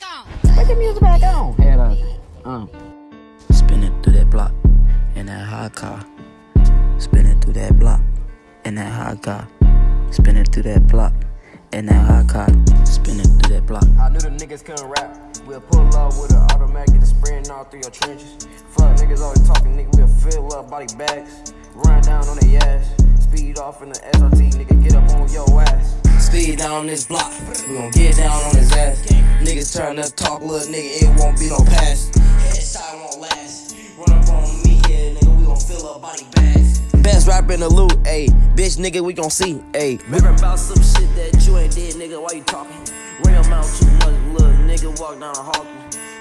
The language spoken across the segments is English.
back on. Put the music back on. Head up. Um. Spinning through that block in that hot car. Spinning through that block in that hot car. Spinning through that block in that hot car. Spinning through that block. I knew the niggas couldn't rap. We'll pull up with an automatic, get a spraying all through your trenches. Fuck niggas always talking, nigga, we'll fill up body bags. Run down on their ass. Speed off in the SRT, nigga, get up on your ass. Speed down this block, we gon' get down on his ass. Niggas trying talk, little nigga, it won't be no pass. Headshot won't last. Run up on me, yeah, nigga, we gon' fill up body bags. Best rapper in the loot, ayy. Bitch, nigga, we gon' see, ayy. Rapping about some shit that you ain't did, nigga, why you talking? Ring 'em out too much, little nigga, walk down a hawk.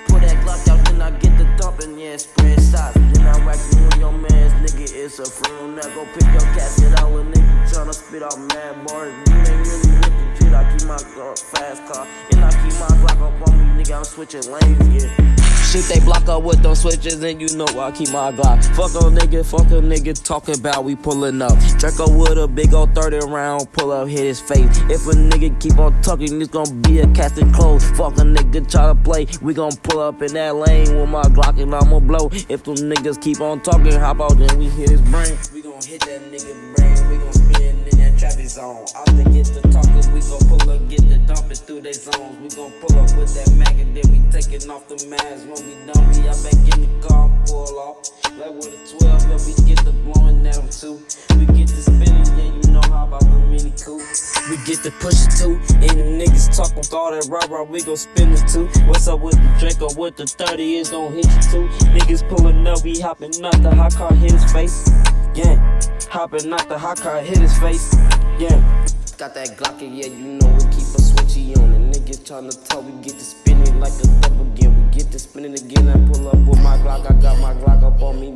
Pull that Glock out, then I get the dumping, yeah, spread shots. Then I whack you with your mans, nigga, it's a friend. Now go pick your casket out, little nigga, tryna spit out mad bars. You ain't really with the shit, I keep my car, fast car. And I keep my Glock up on me, nigga, I'm switching lanes, yeah. Shit, they block up with them switches, and you know I keep my Glock. Fuck a nigga, fuck a nigga, talking about we pulling up. Draco with a big old 30 round, pull up, hit his face. If a nigga keep on talking, it's gonna be a casting close. Fuck a nigga, try to play, we gon' pull up in that lane with my Glock and I'ma blow. If them niggas keep on talking, hop out, then we hit his brain. Hit that nigga brain, we gon' spin in that traffic zone. Out get the talkers, we gon' pull up, get the dumping through they zones. We gon' pull up with that mag and then we taking off the mask. When we done, we out back in the car pull off. Like with a 12, and we get the blowing at 'em too. Yeah, you know how about the mini coupe. We get the push it too, and the niggas talking all that rah rah, we gon' spin it too. What's up with the Draco, What the 30, it's gon' hit you too. Niggas pullin' up, we hopping up, the hot car hit his face. Yeah, hopping out the hot car hit his face. Yeah. Got that Glock, and yeah, you know we keep a switchy on. And niggas tryna talk, we get to spinning like a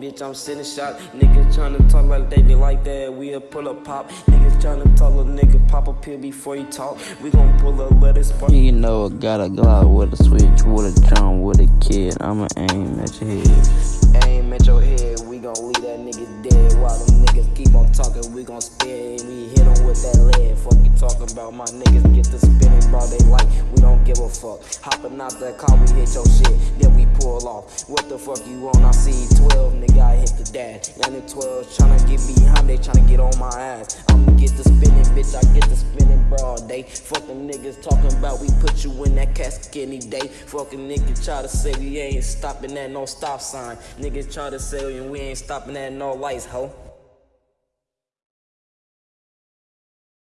bitch. I'm sending shot. Niggas tryna talk like they be like that. We'll pull up pop. Niggas tryna tell a nigga pop a pill before you talk. We gon' pull up, let spark. You know I got a Glock with a switch, with a drum, with a kid. I'ma aim at your head. Aim at your head, we gon' leave that nigga dead. While them niggas keep on talking, we gon' spin. We hit 'em with that lead. Fuck you talking about, my niggas get to spinning, bro. They like, we don't give a fuck. Hopping out that car, What the fuck you on? I see 12, nigga, I hit the dash. And the 12 tryna get behind, they tryna get on my ass. I'ma get the spinning, bitch, I get the spinning broad day. Fucking niggas talking about we put you in that casket any day. Fucking niggas try to say we ain't stopping at no stop sign. Niggas try to say we ain't stopping at no lights, ho.